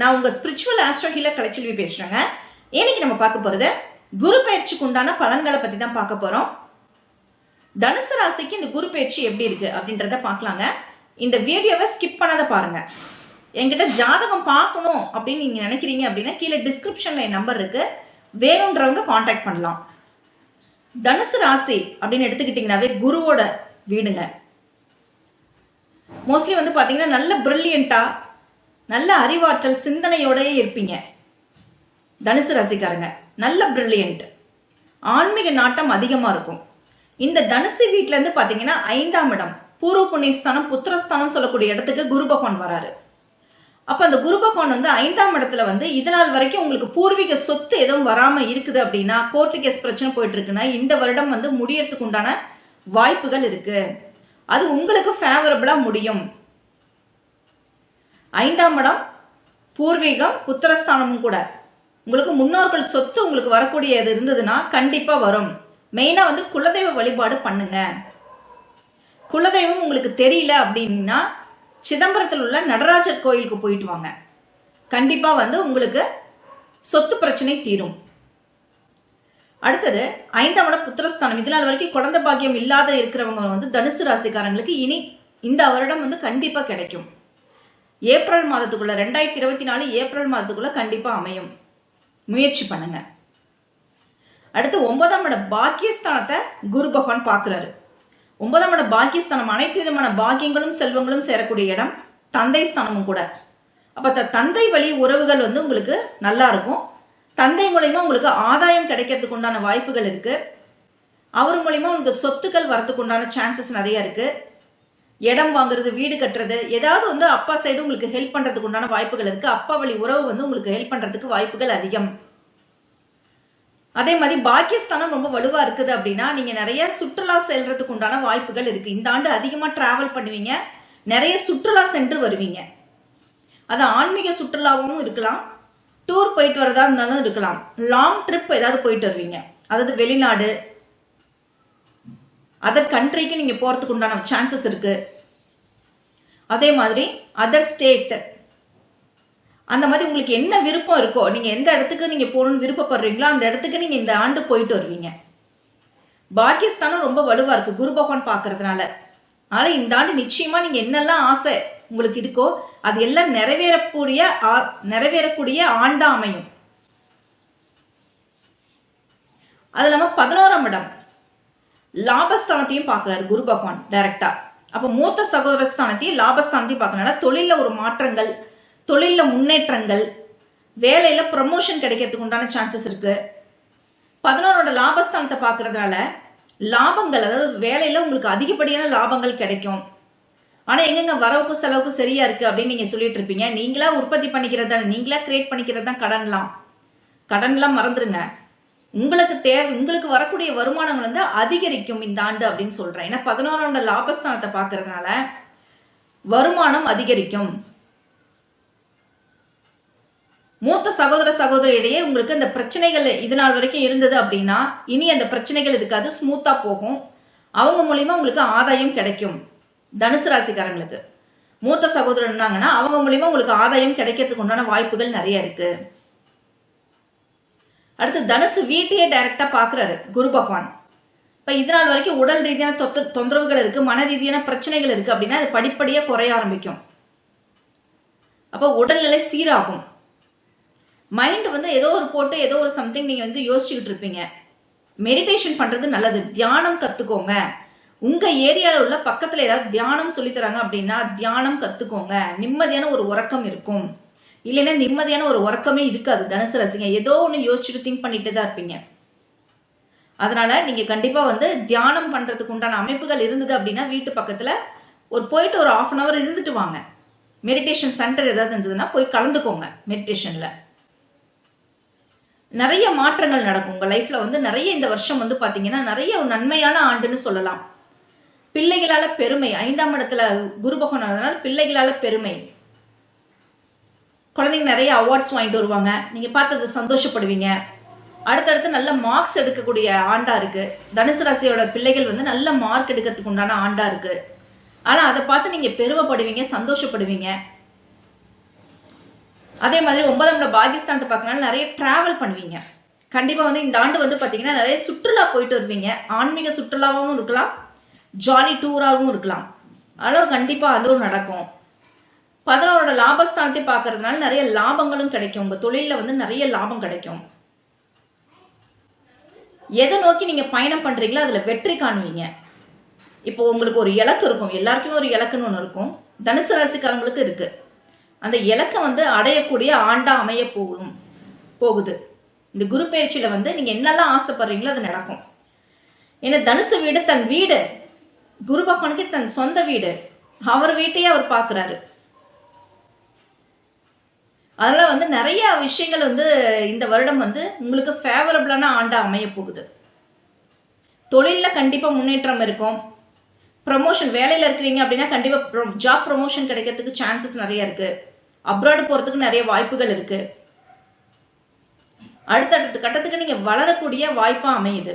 நான் உங்க spiritual astro healer Kalaiselvi பேசுறேங்க. இன்னைக்கு நம்ம பார்க்க போறது குரு பயிற்சிக்கு உண்டான பலன்களை பத்தி தான் பார்க்க போறோம். தனுசு ராசிக்கு இந்த குரு பயிற்சி எப்படி இருக்கு அப்படின்றத பார்க்கலாங்க. இந்த வீடியோவை ஸ்கிப் பண்ணாத பாருங்க. என்கிட்ட ஜாதகம் பார்க்கணும் அப்படின்னு நீங்க நினைக்கிறீங்க அப்படின்னா கீழே டிஸ்கிரிப்ஷன்ல என் நம்பர் இருக்கு. வேணுன்றவங்க காண்டாக்ட் பண்ணலாம். தனுசு ராசி அப்படின்னு எடுத்துக்கிட்டிங்கனாவே குருவோட வீடுங்க. மோஸ்ட்லி வந்து பார்த்தீங்கன்னா நல்ல பிரில்லியண்டா நல்ல அறிவாற்றல் சிந்தனையோடயே இருப்பீங்க. தனுசு ராசிக்காரங்க நல்ல பிரில்லியன்ட் ஆன்மீக நாட்டம் அதிகமாக இருக்கும். இந்த தனுசு வீட்டிலேருந்து பார்த்தீங்கன்னா ஐந்தாம் இடம் பூர்வ புண்ணியஸ்தானம் புத்திரஸ்தானம் சொல்லக்கூடிய இடத்துக்கு குரு பகவான் வராரு. அப்போ அந்த குரு பகவான் வந்து ஐந்தாம் இடத்துல வந்து இதனால் வரைக்கும் உங்களுக்கு பூர்வீக சொத்து எதுவும் வராமல் இருக்குது அப்படின்னா கோர்ட்டு கேஸ் பிரச்சனை போயிட்டு இருக்குன்னா இந்த வருடம் வந்து முடியறதுக்கு உண்டான வாய்ப்புகள் இருக்கு. அது உங்களுக்கு ஃபேவரபிளாக முடியும். ஐந்தாம் இடம் பூர்வீகம் புத்திரஸ்தானமும் கூட. உங்களுக்கு முன்னோர்கள் சொத்து உங்களுக்கு வரக்கூடியது இருந்ததுன்னா கண்டிப்பா வரும். மெயினா வந்து குலதெய்வ வழிபாடு பண்ணுங்க. குலதெய்வம் உங்களுக்கு தெரியல அப்படின்னா சிதம்பரத்தில் உள்ள நடராஜர் கோயிலுக்கு போயிட்டு வாங்க. கண்டிப்பா வந்து உங்களுக்கு சொத்து பிரச்சனை தீரும். அடுத்தது ஐந்தாம் இடம் புத்திரஸ்தானம். இது நாள் வரைக்கும் குழந்தை பாக்கியம் இல்லாத இருக்கிறவங்க வந்து தனுசு ராசிக்காரங்களுக்கு இனி இந்த வருடம் வந்து கண்டிப்பா கிடைக்கும். ஏப்ரல் மாதத்துக்குள்ள ரெண்டாயிரத்தி இருபத்தி நாலு ஏப்ரல் மாதத்துக்குள்ள கண்டிப்பா அமையும். முயற்சி பண்ணுங்க. அடுத்து ஒன்பதாம் இடம் பாக்கியஸ்தானத்தை குரு பகவான் பார்க்கிறாரு. ஒன்பதாம் இடம் பாக்கியஸ்தானம் அனைத்து விதமான பாக்கியங்களும் செல்வங்களும் சேரக்கூடிய இடம் தந்தை ஸ்தானமும் கூட. அப்ப த- தந்தை வழி உறவுகள் வந்து உங்களுக்கு நல்லா இருக்கும். தந்தை மூலயமா உங்களுக்கு ஆதாயம் கிடைக்கிறதுக்கு உண்டான வாய்ப்புகள் இருக்கு. அவர் மூலயமா உங்களுக்கு சொத்துக்கள் வரத்துக்கு உண்டான சான்சஸ் நிறைய இருக்கு. இடம் வாங்குறது வீடு கட்டுறது ஏதாவது வந்து அப்பா சைடு உங்களுக்கு ஹெல்ப் பண்றதுக்கு உண்டான வாய்ப்புகள் இருக்கு. அப்பா வழி உறவு வந்து உங்களுக்கு ஹெல்ப் பண்றதுக்கு வாய்ப்புகள் அதிகம். அதே மாதிரி பாக்கியஸ்தானம் ரொம்ப வலுவா இருக்குது அப்படின்னா நீங்க நிறைய சுற்றுலா செல்றதுக்கு உண்டான வாய்ப்புகள் இருக்கு. இந்த ஆண்டு அதிகமா டிராவல் பண்ணுவீங்க. நிறைய சுற்றுலா சென்று வருவீங்க. அது ஆன்மீக சுற்றுலாவும் இருக்கலாம். டூர் போயிட்டு வரதா இருந்தாலும் இருக்கலாம். லாங் ட்ரிப் ஏதாவது போயிட்டு வருவீங்க. அதாவது வெளிநாடு அதர் கண்ட்ரிக்கு நீங்க போறதுக்கு உண்டான சான்சஸ் இருக்கு. அதே மாதிரி அதர் ஸ்டேட் அந்த மாதிரி உங்களுக்கு என்ன விருப்பம் இருக்கோ நீங்க எந்த இடத்துக்கு நீங்க போகணும்னு விருப்பப்படுறீங்களோ அந்த இடத்துக்கு நீங்க இந்த ஆண்டு போயிட்டு வருவீங்க. பாகிஸ்தானும் ரொம்ப வலுவா இருக்கு குரு பகவான் பாக்குறதுனால அதனால இந்த ஆண்டு நிச்சயமா நீங்க என்னெல்லாம் ஆசை உங்களுக்கு இருக்கோ அது எல்லாம் நிறைவேறக்கூடிய ஆ- நிறைவேறக்கூடிய ஆண்டா அமையும். அது இல்லாம பதினோராம் இடம். லாபஸ்தானத்தையும் பார்க்கறாரு குரு பகவான் டைரக்டா அப்ப மூத்த சகோதர ஸ்தானத்தையும் லாபஸ்தானத்தையும் பார்க்கறனால தொழில ஒரு மாற்றங்கள் தொழில முன்னேற்றங்கள் வேலையில ப்ரமோஷன் கிடைக்கிறதுக்கு உண்டான சான்சஸ் இருக்கு. பதினோரோட லாபஸ்தானத்தை பாக்குறதுனால லாபங்கள் அதாவது வேலையில உங்களுக்கு அதிகப்படியான லாபங்கள் கிடைக்கும். ஆனா எங்கெங்க வரவுக்கு செலவுக்கு சரியா இருக்கு அப்படின்னு நீங்க சொல்லிட்டு இருப்பீங்க. நீங்களா உற்பத்தி பண்ணிக்கிறது தான் நீங்களா கிரியேட் பண்ணிக்கிறது தான் கடன்லாம். கடன்லாம் மறந்துருங்க. உங்களுக்கு தேவை உங்களுக்கு வரக்கூடிய வருமானங்கள் வந்து அதிகரிக்கும் இந்த ஆண்டு அப்படின்னு சொல்றேன். ஏன்னா பதினோராம் லாபஸ்தானத்தை பார்க்கறதுனால வருமானம் அதிகரிக்கும். மூத்த சகோதர சகோதரியிடையே உங்களுக்கு அந்த பிரச்சனைகள் இது நாள் வரைக்கும் இருந்தது அப்படின்னா இனி அந்த பிரச்சனைகள் இருக்காது ஸ்மூத்தா போகும். அவங்க மூலியமா உங்களுக்கு ஆதாயம் கிடைக்கும் தனுசு ராசிக்காரங்களுக்கு. மூத்த சகோதரர் இருந்தாங்கன்னா அவங்க மூலியமா உங்களுக்கு ஆதாயம் கிடைக்கிறதுக்கு உண்டான வாய்ப்புகள் நிறைய இருக்கு. அடுத்து தனுசு வீட்டையே டைரக்டா பாக்குறாரு குரு பகவான். இப்ப இது நாள் வரைக்கும் உடல் ரீதியான தொத்த- தொந்தரவுகள் இருக்கு மன ரீதியான பிரச்சனைகள் இருக்கு அப்படின்னா அது படிப்படியா குறைய ஆரம்பிக்கும். அப்போ உடல்நிலை சீராகும். மைண்ட் வந்து ஏதோ ஒரு போட்டு ஏதோ ஒரு சம்திங் நீங்க வந்து யோசிச்சுக்கிட்டு இருப்பீங்க. மெடிடேஷன் பண்றது நல்லது. தியானம் கத்துக்கோங்க. உங்க ஏரியாவில் உள்ள பக்கத்துல ஏதாவது தியானம் சொல்லித்தராங்க அப்படின்னா தியானம் கத்துக்கோங்க. நிம்மதியான ஒரு உறக்கம் இருக்கும். இல்லைன்னா நிம்மதியான ஒரு உறக்கமே இருக்காது தனுசு ரசிங்க. ஏதோ ஒன்று யோசிச்சுட்டு திங்க் பண்ணிட்டு தான் இருப்பீங்க. அதனால நீங்க கண்டிப்பா வந்து தியானம் பண்றதுக்கு உண்டான அமைப்புகள் இருந்தது அப்படின்னா வீட்டு பக்கத்துல ஒரு போயிட்டு ஒரு ஆஃப் அன் அவர் இருந்துட்டு வாங்க. மெடிடேஷன் சென்டர் ஏதாவது இருந்ததுன்னா போய் கலந்துக்கோங்க மெடிடேஷன்ல நிறைய மாற்றங்கள் நடக்கும். உங்க லைஃப்ல வந்து நிறைய இந்த வருஷம் வந்து பாத்தீங்கன்னா நிறைய ஒரு நன்மையான ஆண்டுன்னு சொல்லலாம். பிள்ளைகளால பெருமை. ஐந்தாம் இடத்துல குரு பகவான் பிள்ளைகளால பெருமை. குழந்தைங்க நிறைய அவார்ட்ஸ் வாங்கிட்டு வருவாங்க. நீங்க பார்த்தது சந்தோஷப்படுவீங்க. அடுத்தடுத்து நல்ல மார்க்ஸ் எடுக்கக்கூடிய ஆண்டா இருக்கு. தனுசு ராசியோட பிள்ளைகள் வந்து நல்ல மார்க் எடுக்கிறதுக்கு உண்டான ஆண்டா இருக்கு. ஆனா அதை பார்த்து நீங்க பெருமைப்படுவீங்க சந்தோஷப்படுவீங்க. அதே மாதிரி ஒன்பதாம் இடம் பாகிஸ்தானத்தை பார்க்கனால நிறைய டிராவல் பண்ணுவீங்க. கண்டிப்பா வந்து இந்த ஆண்டு வந்து பாத்தீங்கன்னா நிறைய சுற்றுலா போயிட்டு வருவீங்க. ஆன்மீக சுற்றுலாவும் இருக்கலாம் ஜாலி டூராகவும் இருக்கலாம். ஆனால் கண்டிப்பா அதுவும் நடக்கும். பதினோரோட லாபஸ்தானத்தை பார்க்கறதுனால நிறைய லாபங்களும் கிடைக்கும். உங்க தொழில வந்து நிறைய லாபம் கிடைக்கும். எதை நோக்கி நீங்க பயணம் பண்றீங்களோ அதுல வெற்றி காணுவீங்க. இப்போ உங்களுக்கு ஒரு இலக்கு இருக்கும். எல்லாருக்குமே ஒரு இலக்குன்னு ஒன்று இருக்கும். தனுசு ராசிக்காரங்களுக்கு இருக்கு. அந்த இலக்கை வந்து அடையக்கூடிய ஆண்டா அமைய போகும் போகுது. இந்த குரு பயிற்சியில வந்து நீங்க என்னெல்லாம் ஆசைப்படுறீங்களோ அது நடக்கும். ஏன்னா தனுசு வீடு தன் வீடு. குரு பகவானுக்கு தன் சொந்த வீடு. அவர் வீட்டையே அவர் பார்க்குறாரு. அதனால் வந்து நிறைய விஷயங்கள் வந்து இந்த வருடம் வந்து உங்களுக்கு ஃபேவரபிளான ஆண்டாக அமைய போகுது. தொழிலில் கண்டிப்பாக முன்னேற்றம் இருக்கும். ப்ரமோஷன் வேலையில் இருக்கிறீங்க அப்படின்னா கண்டிப்பாக ஜாப் ப்ரமோஷன் கிடைக்கிறதுக்கு சான்சஸ் நிறைய இருக்கு. அப்ராடு போகிறதுக்கு நிறைய வாய்ப்புகள் இருக்கு. அடுத்தடுத்த கட்டத்துக்கு நீங்கள் வளரக்கூடிய வாய்ப்பாக அமையுது.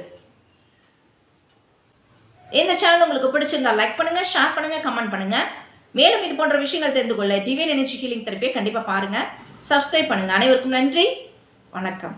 இந்த சேனல் உங்களுக்கு பிடிச்சிருந்தா லைக் பண்ணுங்க ஷேர் பண்ணுங்க கமெண்ட் பண்ணுங்க. மேலும் இது போன்ற விஷயங்கள் தெரிந்து கொள்ள டிவியன் எனர்ஜி ஹீலிங் தெரப்பியை கண்டிப்பாக பாருங்க. சப்ஸ்கிரைப் பண்ணுங்கள் அனைவருக்கும் நன்றி. வணக்கம்.